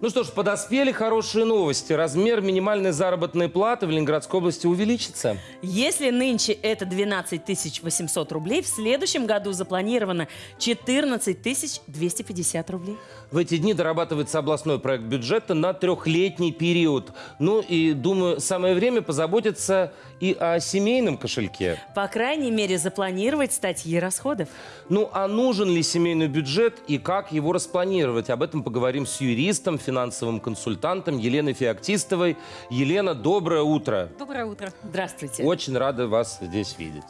Ну что ж, подоспели хорошие новости. Размер минимальной заработной платы в Ленинградской области увеличится. Если нынче это 12 800 рублей, в следующем году запланировано 14 250 рублей. В эти дни дорабатывается областной проект бюджета на трехлетний период. Ну и, думаю, самое время позаботиться и о семейном кошельке. По крайней мере, запланировать статьи расходов. Ну а нужен ли семейный бюджет и как его распланировать? Об этом поговорим с юристом, финансовым консультантом Еленой Феоктистовой. Елена, доброе утро. Доброе утро. Здравствуйте. Очень рада вас здесь видеть.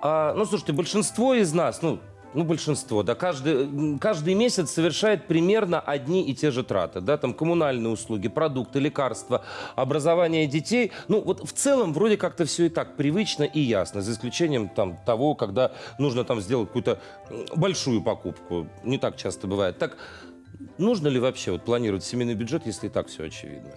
А, ну, слушайте, большинство из нас, ну, ну, большинство, да, каждый, каждый месяц совершает примерно одни и те же траты, да, там коммунальные услуги, продукты, лекарства, образование детей. Ну, вот в целом вроде как-то все и так привычно и ясно, за исключением там того, когда нужно там сделать какую-то большую покупку. Не так часто бывает. Так, нужно ли вообще вот планировать семейный бюджет, если и так все очевидно?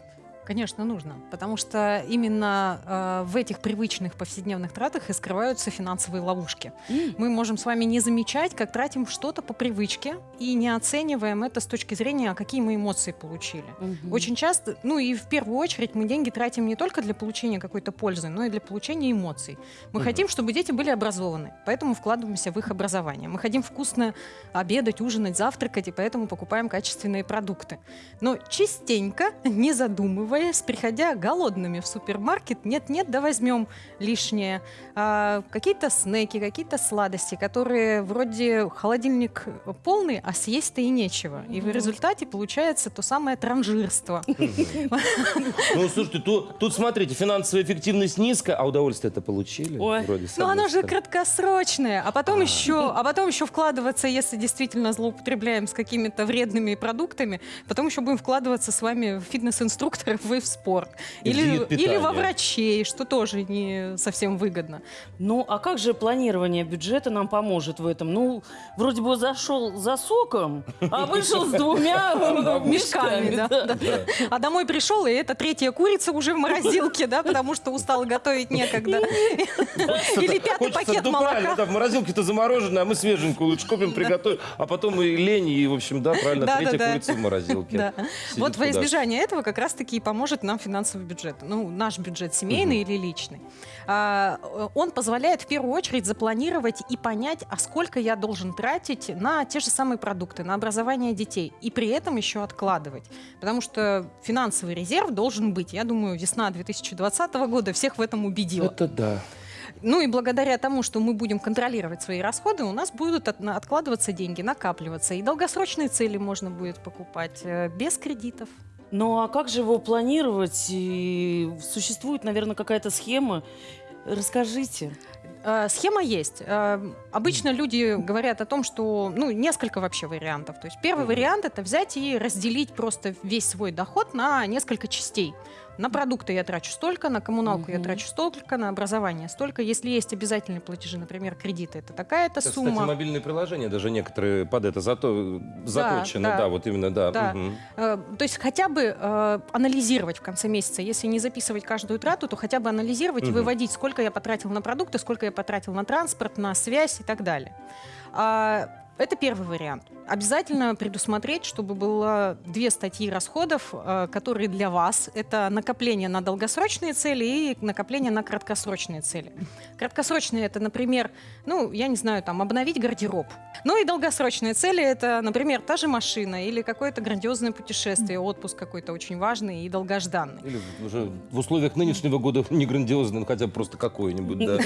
Конечно, нужно, потому что именно э, в этих привычных повседневных тратах и скрываются финансовые ловушки. Мы можем с вами не замечать, как тратим что-то по привычке и не оцениваем это с точки зрения, а какие мы эмоции получили. Мгм. Очень часто, ну и в первую очередь, мы деньги тратим не только для получения какой-то пользы, но и для получения эмоций. Мы Мгм. хотим, чтобы дети были образованы, поэтому вкладываемся в их образование. Мы хотим вкусно обедать, ужинать, завтракать, и поэтому покупаем качественные продукты. Но частенько, не задумываясь, приходя голодными в супермаркет, нет-нет, да возьмем лишнее. А, какие-то снеки, какие-то сладости, которые вроде холодильник полный, а съесть-то и нечего. И в результате получается то самое транжирство. Ну, слушайте, тут, смотрите, финансовая эффективность низкая, а удовольствие это получили? Вроде, Ну, оно же краткосрочное, а потом еще, а потом еще вкладываться, если действительно злоупотребляем с какими-то вредными продуктами, потом еще будем вкладываться с вами в фитнес-инструкторов и в спорт, или или во врачей, что тоже не совсем выгодно. Ну, а как же планирование бюджета нам поможет в этом? Ну, вроде бы зашел за соком, а вышел с двумя мешками. А домой пришел, и это третья курица уже в морозилке, да, потому что устал готовить некогда. Или пятый пакет ну, правильно, молока. да, в морозилке-то замороженное, а мы свеженькую лучше купим, приготовим, а потом и лень, и, в общем, да, правильно, третья курица в морозилке. Вот во избежание этого как раз-таки и поможет нам финансовый бюджет. Ну, наш бюджет семейный или личный. А, э, он позволяет в первую очередь запланировать и понять, а сколько я должен тратить на те же самые продукты, на образование детей. И при этом еще откладывать. Потому что финансовый резерв должен быть. Я думаю, весна 2020 года всех в этом убедила. Это да. Ну и благодаря тому, что мы будем контролировать свои расходы, у нас будут от- откладываться деньги, накапливаться. И долгосрочные цели можно будет покупать э, без кредитов. Ну, а как же его планировать? И существует, наверное, какая-то схема. Расскажите. Э, Схема есть. Э, Обычно люди говорят о том, что, ну, несколько вообще вариантов. То есть первый вариант это взять и разделить просто весь свой доход на несколько частей. На продукты я трачу столько, на коммуналку я Мгм. трачу столько, на образование столько. Если есть обязательные платежи, например, кредиты, это такая-то Кстати, сумма. мобильные приложения даже некоторые под это зато, заточены, да, да. вот именно, да. Да. Э, То есть хотя бы э, анализировать в конце месяца, если не записывать каждую трату, то хотя бы анализировать и Мгм. выводить, сколько я потратил на продукты, сколько я потратил на транспорт, на связь и так далее. А, Это первый вариант. Обязательно предусмотреть, чтобы было две статьи расходов, э, которые для вас это накопление на долгосрочные цели и накопление на краткосрочные цели. Краткосрочные это, например, ну, я не знаю, там, обновить гардероб. Ну и долгосрочные цели это, например, та же машина или какое-то грандиозное путешествие, отпуск какой-то очень важный и долгожданный. Или уже в условиях нынешнего года не грандиозно, но хотя бы просто какой-нибудь, да.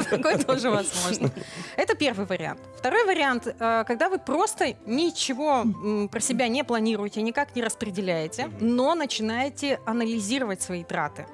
Такое тоже возможно. Это первый вариант. Второй вариант, э, когда вы просто ничего про себя не планируете, никак не распределяете, но начинаете анализировать свои траты.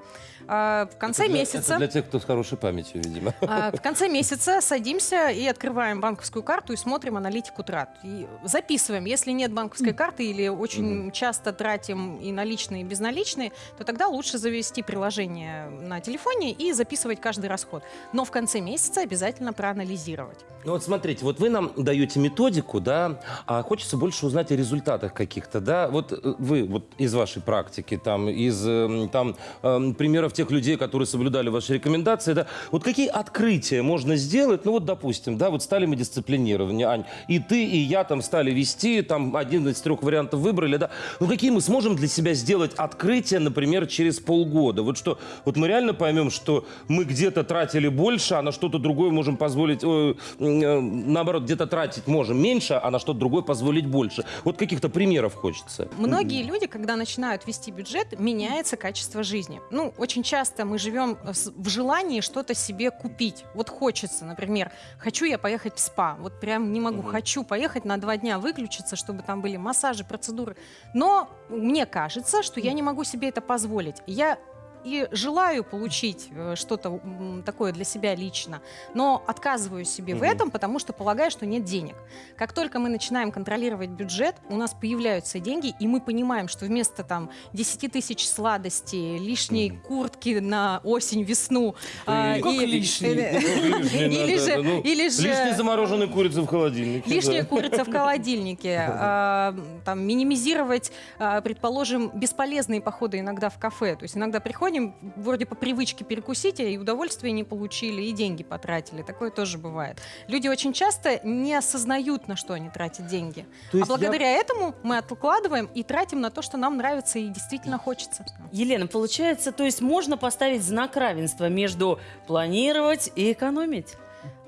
А, В конце Это для- месяца... Это для тех, кто с хорошей памятью, видимо. А, В конце месяца садимся и открываем банковскую карту и смотрим аналитику трат. И записываем. Если нет банковской карты или очень часто тратим и наличные, и безналичные, то тогда лучше завести приложение на телефоне и записывать каждый расход. Но в конце месяца обязательно проанализировать. Ну вот смотрите, вот вы нам даете методику, да, а хочется больше узнать о результатах каких-то, да. Вот э, вы вот из вашей практики, там, из э, там, э, примеров блогеров, тех людей, которые соблюдали ваши рекомендации, да, вот какие открытия можно сделать, ну вот, допустим, да, вот стали мы дисциплинированы, Ань, и ты, и я там стали вести, там один из трех вариантов выбрали, да, ну какие мы сможем для себя сделать открытия, например, через полгода, вот что, вот мы реально поймем, что мы где-то тратили больше, а на что-то другое можем позволить, э, наоборот, где-то тратить можем меньше, а на что-то другое позволить больше. Вот каких-то примеров хочется. Многие люди, когда начинают вести бюджет, меняется качество жизни. Ну, очень часто мы живем с- в желании что-то себе купить. Вот хочется, например, хочу я поехать в спа. Вот прям не могу. Мгм. Хочу поехать на два дня выключиться, чтобы там были массажи, процедуры. Но мне кажется, что я не могу себе это позволить. Я и желаю получить э, что-то такое для себя лично, но отказываю себе в Мгм. этом, потому что полагаю, что нет денег. Как только мы начинаем контролировать бюджет, у нас появляются деньги, и мы понимаем, что вместо там 10 тысяч сладостей, лишней Мгм. куртки на осень, весну, а, и- э, Лишний или же, ну, или же Лишние замороженные курицы в холодильнике. Лишняя курица в холодильнике, а, там, минимизировать, а, предположим, бесполезные походы иногда в кафе. То есть иногда приходим, вроде по привычке перекусить, и удовольствия не получили, и деньги потратили. Такое тоже бывает. Люди очень часто не осознают, на что они тратят деньги. А есть я- благодаря этому мы откладываем и тратим на то, что нам нравится и действительно хочется. Елена, получается, то есть можно поставить знак равенства между планировать и экономить?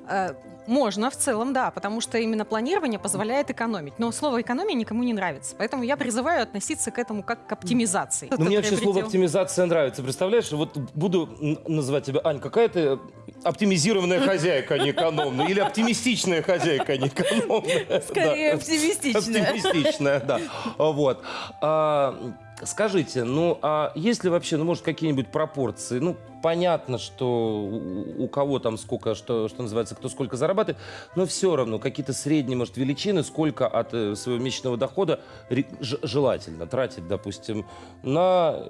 Э, Можно в целом, да, потому что именно планирование позволяет экономить. Но слово экономия никому не нравится. Поэтому я призываю относиться к этому как к оптимизации. Ну, мне вообще слово оптимизация нравится. Представляешь, вот буду называть тебя, Ань, какая ты оптимизированная хозяйка, а не экономная. Или оптимистичная хозяйка, а не экономная. Скорее Да. оптимистичная. Оптимистичная, да. А, Вот. Скажите, ну, а есть ли вообще, ну, может, какие-нибудь пропорции? Ну, понятно, что у у кого там сколько, что, что называется, кто сколько зарабатывает, но все равно какие-то средние, может, величины, сколько от э, своего месячного дохода желательно тратить, допустим, на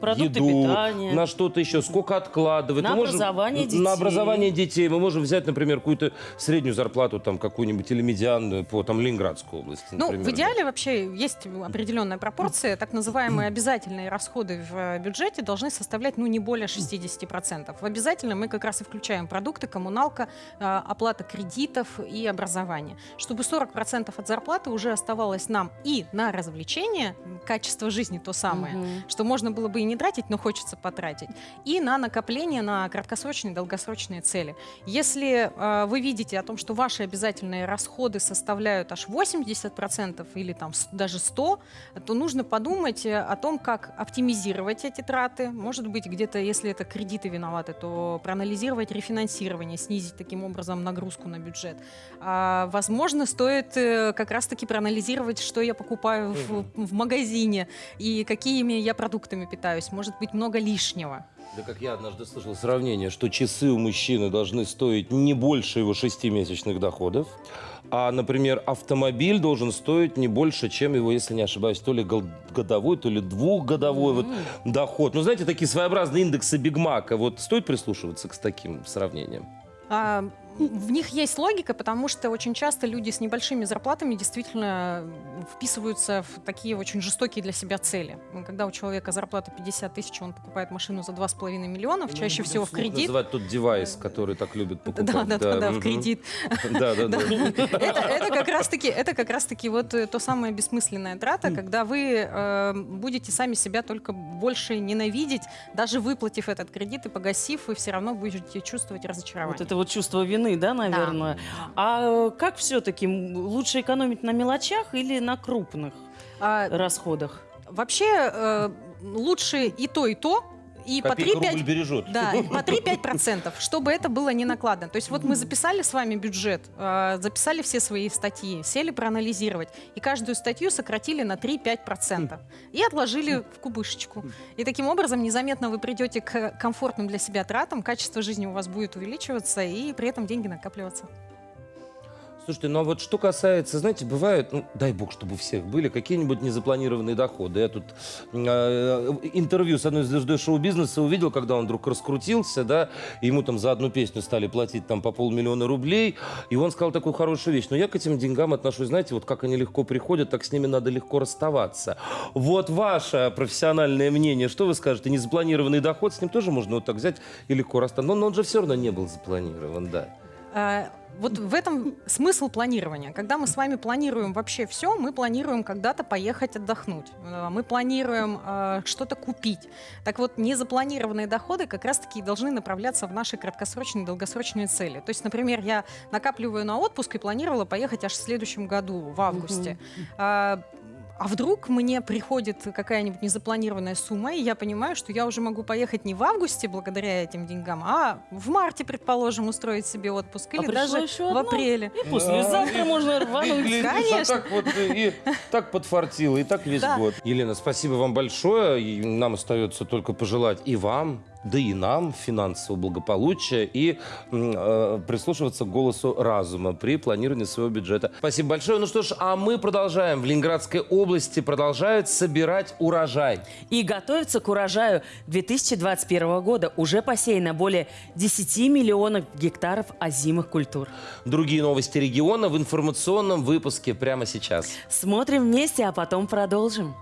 Продукты еду, питания. на что-то еще, сколько откладывать. На Мы можем- образование детей. На образование детей. Мы можем взять, например, какую-то среднюю зарплату, там, какую-нибудь или медианную по там, Ленинградской области, Ну, например. в идеале вообще есть определенная пропорция. Так называемые обязательные расходы в э, бюджете должны составлять ну, не более 60%. В обязательно мы как раз и включаем продукты, коммуналка, э, оплата кредитов и образование. Чтобы 40% от зарплаты уже оставалось нам и на развлечение, качество жизни то самое, Мгм. что можно было бы и не тратить, но хочется потратить, и на накопление на краткосрочные и долгосрочные цели. Если э, вы видите о том, что ваши обязательные расходы составляют аж 80% или там даже 100, то нужно подумать э, о том, как оптимизировать эти траты. Может быть, где-то, если это кредиты виноваты, то проанализировать рефинансирование, снизить таким образом нагрузку на бюджет. А, возможно, стоит э, как раз-таки проанализировать, что я покупаю в, в магазине и какими я продуктами питаюсь. Может быть, много лишнего. Да как я однажды слышал сравнение, что часы у мужчины должны стоить не больше его шестимесячных доходов, а, например, автомобиль должен стоить не больше, чем его, если не ошибаюсь, то ли годовой, то ли двухгодовой вот доход. Ну, знаете, такие своеобразные индексы Бигмака. Вот стоит прислушиваться к таким сравнениям? А, в них есть логика, потому что очень часто люди с небольшими зарплатами действительно вписываются в такие очень жестокие для себя цели. Когда у человека зарплата 50 тысяч, он покупает машину за 2,5 миллионов, чаще Ну, всего в кредит. Называть тот девайс, который так любят покупать. Да, да, да, да, в кредит. Да, да, да. Это, это как раз-таки, это как раз-таки вот э, то самое бессмысленная трата, когда вы э, будете сами себя только больше ненавидеть, даже выплатив этот кредит и погасив, вы все равно будете чувствовать разочарование. Вот это вот чувство вины, да, наверное. А э, как все-таки лучше экономить на мелочах или на крупных А, расходах? Вообще э, лучше и то, и то, и по Копейка рубль 3-5 бережет. да, и по 3-5%, чтобы это было не накладно. То есть вот мы записали с вами бюджет, э, записали все свои статьи, сели проанализировать, и каждую статью сократили на 3-5% и отложили в кубышечку. И таким образом незаметно вы придете к комфортным для себя тратам, качество жизни у вас будет увеличиваться, и при этом деньги накапливаться. Слушайте, ну а вот что касается, знаете, бывает, ну, дай бог, чтобы у всех были какие-нибудь незапланированные доходы. Я тут э, интервью с одной звездой шоу-бизнеса увидел, когда он вдруг раскрутился, да, ему там за одну песню стали платить там по полмиллиона рублей, и он сказал такую хорошую вещь, но я к этим деньгам отношусь, знаете, вот как они легко приходят, так с ними надо легко расставаться. Вот ваше профессиональное мнение, что вы скажете, незапланированный доход, с ним тоже можно вот так взять и легко расстаться, но, но он же все равно не был запланирован, да. Вот в этом смысл планирования. Когда мы с вами планируем вообще все, мы планируем когда-то поехать отдохнуть. Э, Мы планируем э, что-то купить. Так вот, незапланированные доходы как раз-таки должны направляться в наши краткосрочные и долгосрочные цели. То есть, например, я накапливаю на отпуск и планировала поехать аж в следующем году, в августе. А, а вдруг мне приходит какая-нибудь незапланированная сумма, и я понимаю, что я уже могу поехать не в августе благодаря этим деньгам, а в марте, предположим, устроить себе отпуск, А или даже еще в апреле. И послезавтра можно И рвануть. а Конечно. так вот и, и так подфартило, и так весь Да. год. Елена, спасибо вам большое. И нам остается только пожелать и вам, да и нам финансового благополучия и э, прислушиваться к голосу разума при планировании своего бюджета. Спасибо большое. Ну что ж, а мы продолжаем. В Ленинградской области продолжают собирать урожай. И готовится к урожаю 2021 года. Уже посеяно более 10 миллионов гектаров озимых культур. Другие новости региона в информационном выпуске прямо сейчас. Смотрим вместе, а потом продолжим.